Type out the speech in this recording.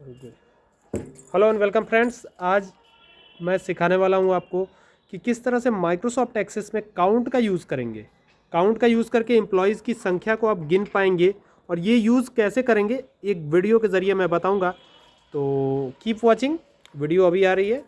Hello and welcome friends आज मैं सिखाने वाला हूँ आपको कि किस तरह से माइक्रोसॉफ्ट एक्सेस में काउंट का यूज़ करेंगे। काउंट का यूज़ करके एम्प्लॉयज़ की संख्या को आप गिन पाएँगे और ये यूज़ कैसे करेंगे, एक वीडियो के ज़रिए मैं बताऊँगा। तो कीप वॉचिंग वीडियो अभी आ रही है।